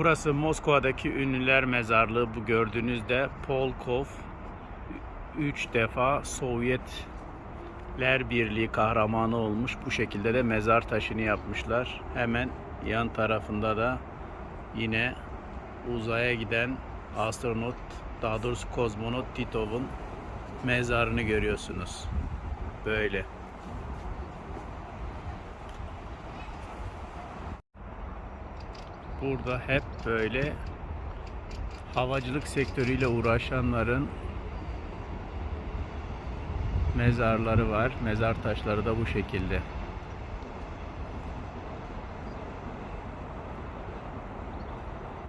Burası Moskova'daki ünlüler mezarlığı. Bu gördüğünüzde Polkov 3 defa Sovyetler Birliği kahramanı olmuş. Bu şekilde de mezar taşını yapmışlar. Hemen yan tarafında da yine uzaya giden astronot, daha doğrusu kozmonot Titov'un mezarını görüyorsunuz. Böyle. Burada hep böyle havacılık sektörüyle uğraşanların mezarları var. Mezar taşları da bu şekilde.